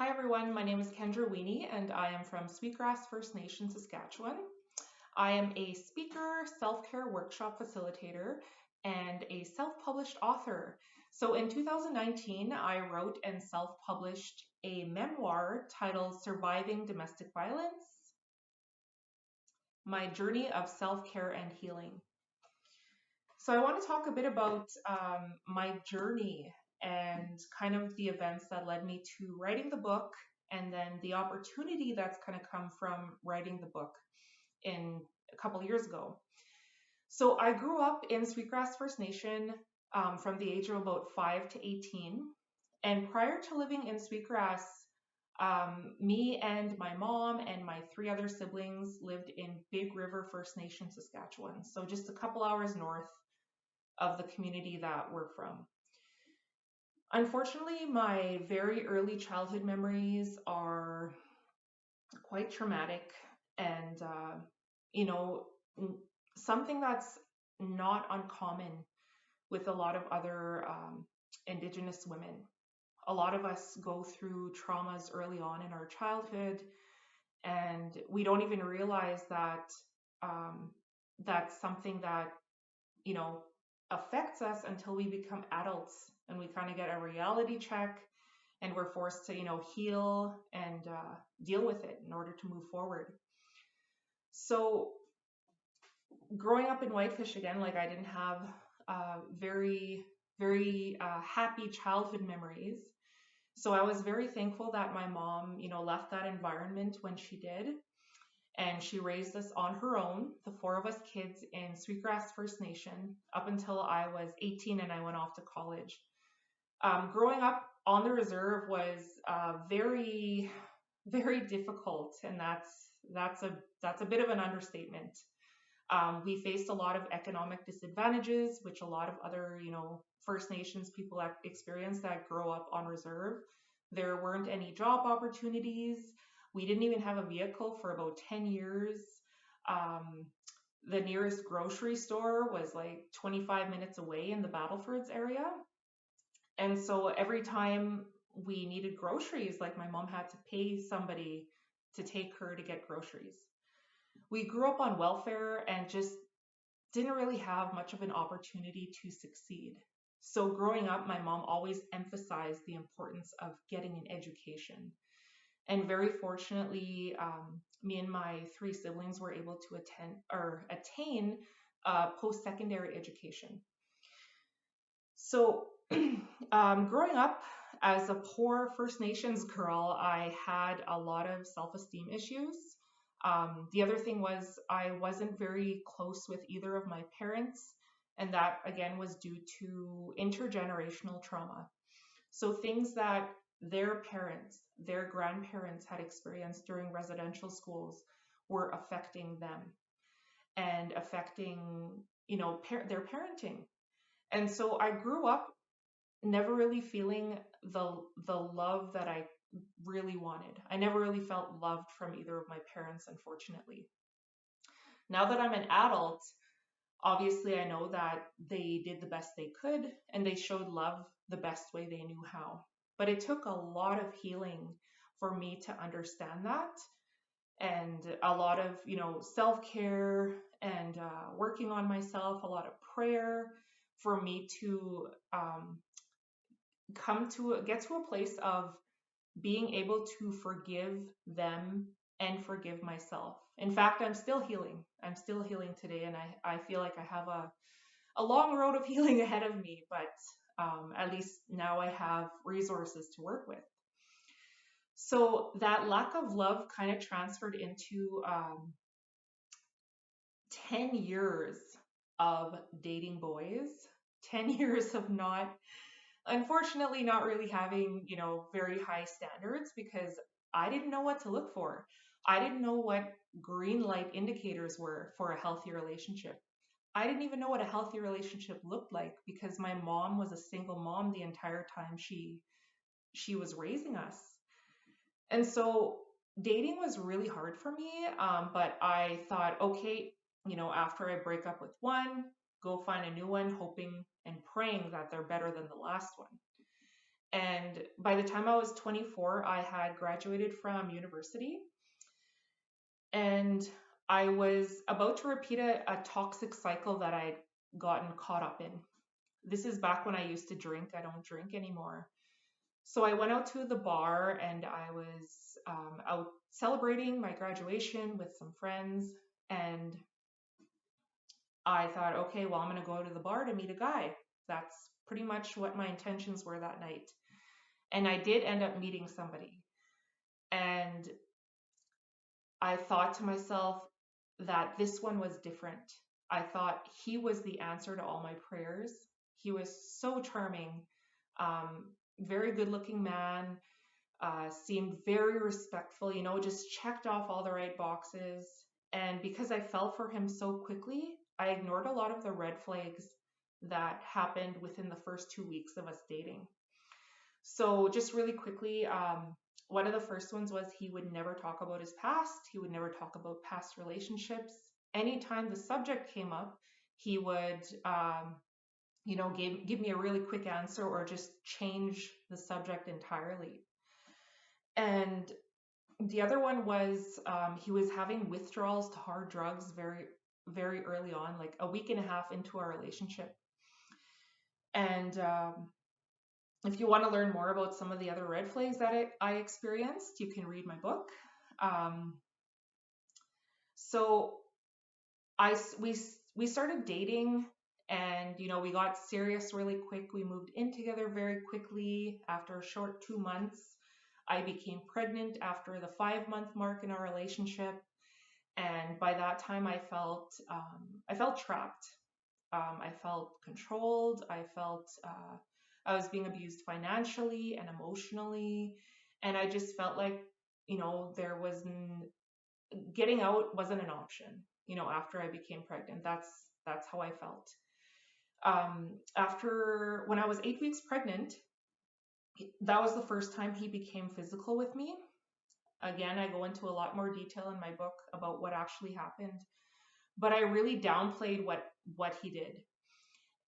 Hi everyone, my name is Kendra Weenie and I am from Sweetgrass First Nation, Saskatchewan. I am a speaker, self-care workshop facilitator, and a self-published author. So in 2019, I wrote and self-published a memoir titled Surviving Domestic Violence, My Journey of Self-Care and Healing. So I want to talk a bit about um, my journey and kind of the events that led me to writing the book and then the opportunity that's kind of come from writing the book in a couple years ago. So I grew up in Sweetgrass First Nation um, from the age of about 5 to 18. And prior to living in Sweetgrass, um, me and my mom and my three other siblings lived in Big River First Nation, Saskatchewan. So just a couple hours north of the community that we're from. Unfortunately, my very early childhood memories are quite traumatic and, uh, you know, something that's not uncommon with a lot of other um, Indigenous women. A lot of us go through traumas early on in our childhood, and we don't even realize that um, that's something that, you know, affects us until we become adults and we kind of get a reality check and we're forced to, you know, heal and uh, deal with it in order to move forward. So, growing up in Whitefish again, like I didn't have uh, very, very uh, happy childhood memories. So I was very thankful that my mom, you know, left that environment when she did. And she raised us on her own, the four of us kids in Sweetgrass First Nation, up until I was 18 and I went off to college. Um, growing up on the reserve was uh, very, very difficult, and that's that's a that's a bit of an understatement. Um, we faced a lot of economic disadvantages, which a lot of other, you know, First Nations people experience that grow up on reserve. There weren't any job opportunities. We didn't even have a vehicle for about 10 years. Um, the nearest grocery store was like 25 minutes away in the Battlefords area. And so every time we needed groceries, like my mom had to pay somebody to take her to get groceries. We grew up on welfare and just didn't really have much of an opportunity to succeed. So, growing up, my mom always emphasized the importance of getting an education. And very fortunately, um, me and my three siblings were able to attend or attain post secondary education. So, um, growing up as a poor First Nations girl, I had a lot of self esteem issues. Um, the other thing was I wasn't very close with either of my parents, and that again was due to intergenerational trauma. So things that their parents, their grandparents had experienced during residential schools were affecting them and affecting, you know, par- their parenting. And so I grew up never really feeling the the love that I really wanted. I never really felt loved from either of my parents, unfortunately. Now that I'm an adult, obviously I know that they did the best they could and they showed love the best way they knew how. But it took a lot of healing for me to understand that and a lot of, you know, self-care and uh, working on myself, a lot of prayer for me to um, come to get to a place of being able to forgive them and forgive myself. In fact, I'm still healing. I'm still healing today, and I, I feel like I have a, a long road of healing ahead of me, but um, at least now I have resources to work with. So that lack of love kind of transferred into um, 10 years of dating boys, 10 years of not unfortunately not really having, you know, very high standards because I didn't know what to look for. I didn't know what green light indicators were for a healthy relationship. I didn't even know what a healthy relationship looked like because my mom was a single mom the entire time she she was raising us. And so dating was really hard for me. Um, but I thought, okay, you know, after I break up with one, go find a new one, hoping and praying that they're better than the last one. And by the time I was 24, I had graduated from university and I was about to repeat a, a toxic cycle that I'd gotten caught up in. This is back when I used to drink. I don't drink anymore. So I went out to the bar and I was um, out celebrating my graduation with some friends. And I thought, okay, well, I'm going to go to the bar to meet a guy. That's pretty much what my intentions were that night. And I did end up meeting somebody. And I thought to myself that this one was different. I thought he was the answer to all my prayers. He was so charming, um, very good looking man, uh, seemed very respectful, you know, just checked off all the right boxes. And because I fell for him so quickly, I ignored a lot of the red flags that happened within the first two weeks of us dating. So, just really quickly, um, one of the first ones was he would never talk about his past, he would never talk about past relationships. Anytime the subject came up, he would, um, you know, give, give me a really quick answer or just change the subject entirely. And the other one was um, he was having withdrawals to hard drugs very, very early on, like a week and a half into our relationship. And um, if you want to learn more about some of the other red flags that I, I experienced, you can read my book. Um, so I we we started dating and you know we got serious really quick. We moved in together very quickly. After a short two months, I became pregnant after the five month mark in our relationship, and by that time I felt um, I felt trapped. Um, I felt controlled. I felt uh, I was being abused financially and emotionally. And I just felt like, you know, there was getting out wasn't an option, you know, after I became pregnant. That's that's how I felt. Um, after when I was eight weeks pregnant, that was the first time he became physical with me. Again, I go into a lot more detail in my book about what actually happened, but I really downplayed what what he did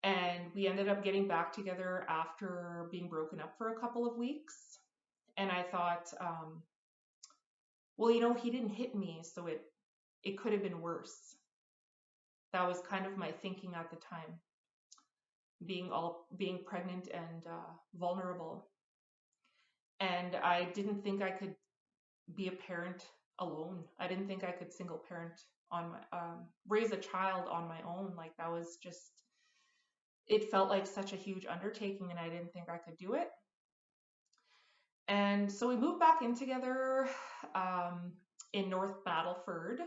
and we ended up getting back together after being broken up for a couple of weeks. And I thought, um, well, you know, he didn't hit me, so it it could have been worse. That was kind of my thinking at the time, being all being pregnant and uh, vulnerable. And I didn't think I could be a parent alone. I didn't think I could single parent on my um, raise a child on my own. Like that was just it felt like such a huge undertaking and I didn't think I could do it. And so we moved back in together um, in North Battleford.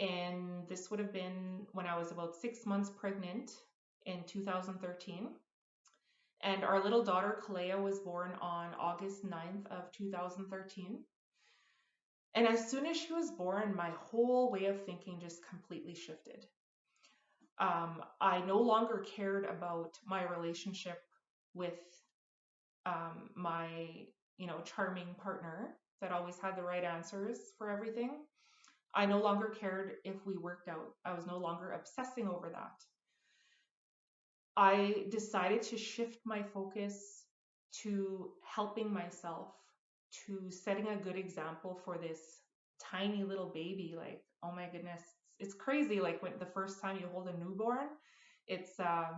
And this would have been when I was about six months pregnant in 2013. And our little daughter, Kalea, was born on August 9th of 2013. And as soon as she was born, my whole way of thinking just completely shifted um, I no longer cared about my relationship with um, my, you know, charming partner that always had the right answers for everything. I no longer cared if we worked out. I was no longer obsessing over that. I decided to shift my focus to helping myself, to setting a good example for this tiny little baby. Like, oh my goodness, it's crazy like when the first time you hold a newborn it's uh,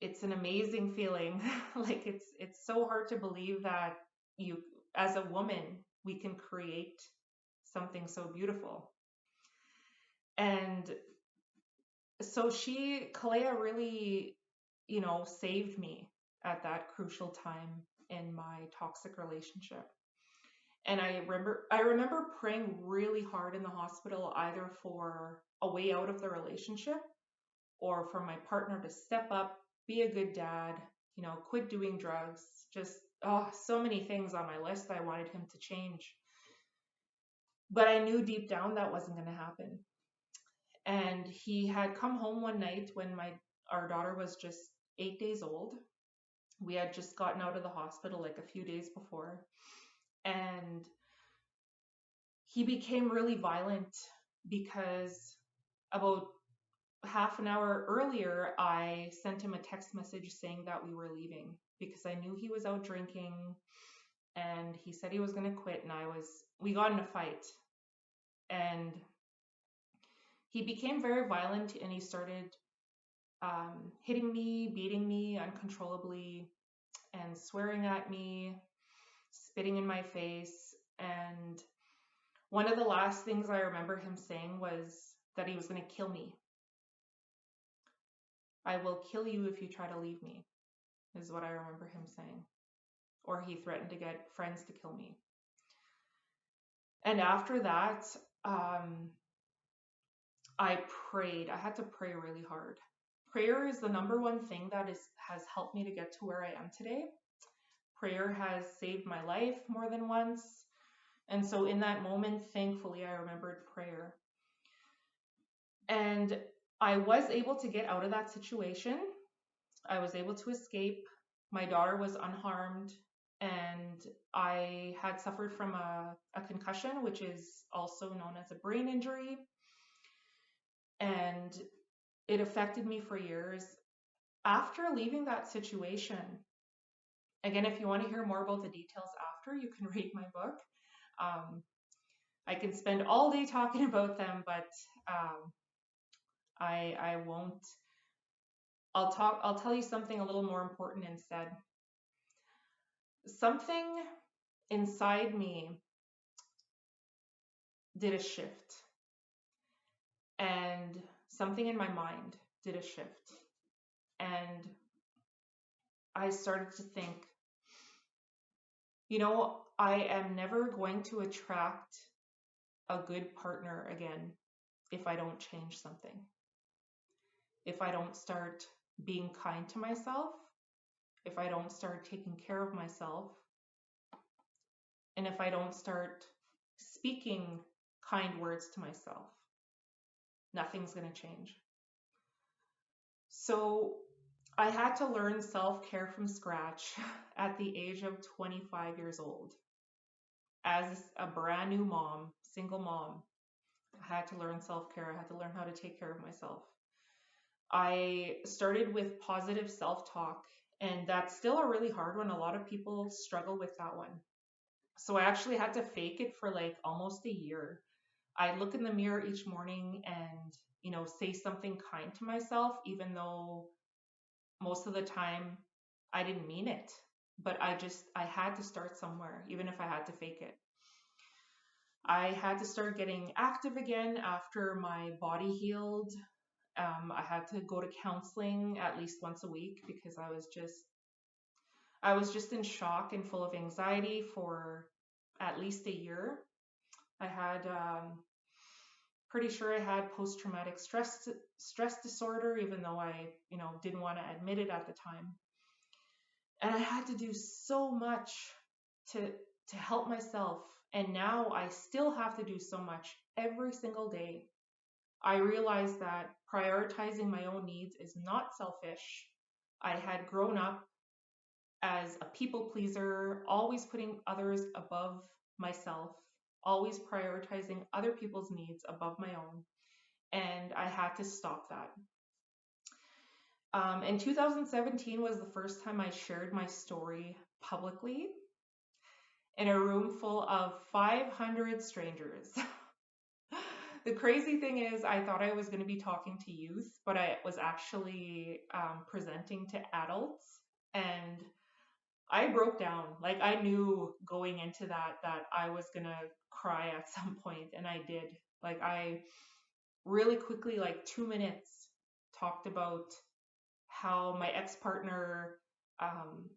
it's an amazing feeling like it's it's so hard to believe that you as a woman we can create something so beautiful and so she Kalea really you know saved me at that crucial time in my toxic relationship and I remember I remember praying really hard in the hospital either for a way out of the relationship or for my partner to step up, be a good dad, you know, quit doing drugs, just oh, so many things on my list I wanted him to change. But I knew deep down that wasn't going to happen. And he had come home one night when my our daughter was just 8 days old. We had just gotten out of the hospital like a few days before and he became really violent because about half an hour earlier, I sent him a text message saying that we were leaving because I knew he was out drinking and he said he was going to quit and I was we got in a fight and he became very violent and he started um, hitting me, beating me uncontrollably, and swearing at me, spitting in my face. And one of the last things I remember him saying was that he was going to kill me. I will kill you if you try to leave me, is what I remember him saying. Or he threatened to get friends to kill me. And after that, um, I prayed. I had to pray really hard. Prayer is the number one thing that is has helped me to get to where I am today. Prayer has saved my life more than once. And so in that moment, thankfully, I remembered prayer. And I was able to get out of that situation. I was able to escape. My daughter was unharmed and I had suffered from a, a concussion, which is also known as a brain injury. And it affected me for years. After leaving that situation, again, if you want to hear more about the details after, you can read my book. Um, I can spend all day talking about them, but um, I I won't. I'll talk. I'll tell you something a little more important instead something inside me did a shift and something in my mind did a shift. And i started to think you know i am never going to attract a good partner again if i don't change something. If i don't start being kind to myself if I don't start taking care of myself, and if I don't start speaking kind words to myself, nothing's going to change. So I had to learn self care from scratch at the age of 25 years old. As a brand new mom, single mom, I had to learn self care. I had to learn how to take care of myself. I started with positive self talk and that's still a really hard one. A lot of people struggle with that one. So I actually had to fake it for like almost a year. I look in the mirror each morning and, you know, say something kind to myself, even though most of the time I didn't mean it. But I just, I had to start somewhere, even if I had to fake it. I had to start getting active again after my body healed. Um, I had to go to counseling at least once a week because I was just I was just in shock and full of anxiety for at least a year. I had um, pretty sure I had post traumatic stress stress disorder, even though I you know didn't want to admit it at the time. And I had to do so much to to help myself, and now I still have to do so much every single day I realized that prioritizing my own needs is not selfish. I had grown up as a people pleaser, always putting others above myself, always prioritizing other people's needs above my own. And I had to stop that. Um, in 2017 was the first time I shared my story publicly in a room full of 500 strangers. the crazy thing is, I thought I was going to be talking to youth, but I was actually um, presenting to adults, and I broke down. Like I knew going into that that I was going to cry at some point, and I did. Like I really quickly, like two minutes, talked about how my ex partner um,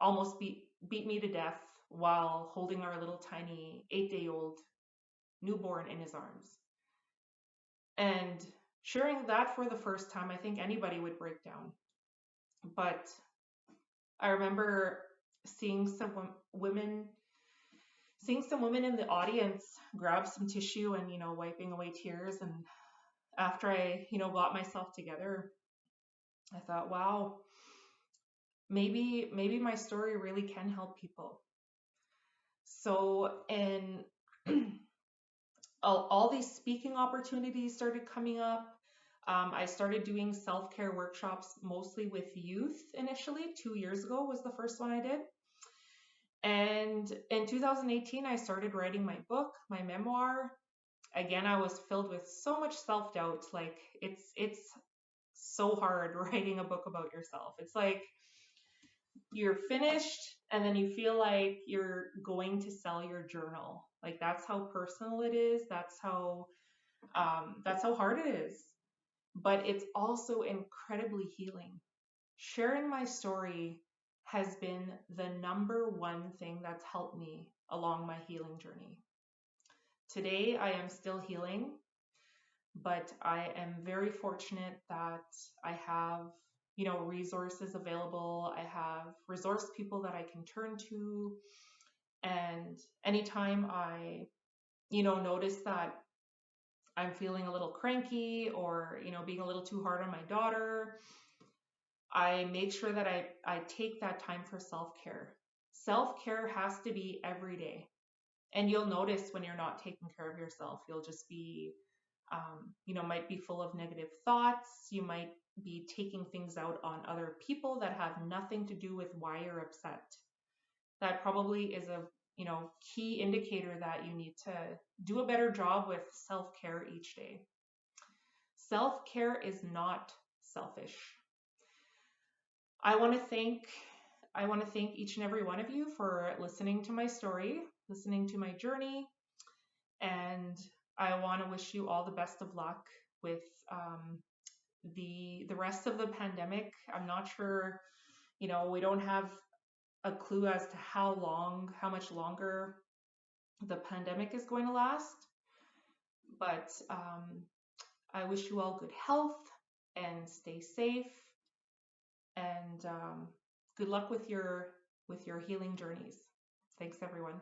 almost beat beat me to death while holding our little tiny eight day old newborn in his arms. And sharing that for the first time, I think anybody would break down. But I remember seeing some women seeing some women in the audience grab some tissue and you know wiping away tears and after I you know got myself together I thought wow maybe maybe my story really can help people so and all, all these speaking opportunities started coming up. Um, I started doing self care workshops mostly with youth initially. Two years ago was the first one I did. And in 2018, I started writing my book, my memoir. Again, I was filled with so much self doubt. Like it's it's so hard writing a book about yourself. It's like you're finished and then you feel like you're going to sell your journal. Like that's how personal it is. That's how um, that's how hard it is. But it's also incredibly healing. Sharing my story has been the number one thing that's helped me along my healing journey. Today, I am still healing, but I am very fortunate that I have, you know, resources available. I have resource people that I can turn to. And anytime I, you know, notice that I'm feeling a little cranky or, you know, being a little too hard on my daughter, I make sure that I, I take that time for self care. Self care has to be every day. And you'll notice when you're not taking care of yourself, you'll just be, um, you know, might be full of negative thoughts. You might be taking things out on other people that have nothing to do with why you're upset. That probably is a, you know, key indicator that you need to do a better job with self care each day. Self care is not selfish. I want to thank I want to thank each and every one of you for listening to my story, listening to my journey, and I want to wish you all the best of luck with um, the the rest of the pandemic. I'm not sure, you know, we don't have a clue as to how long, how much longer the pandemic is going to last, but um, I wish you all good health and stay safe and um, good luck with your with your healing journeys. Thanks everyone.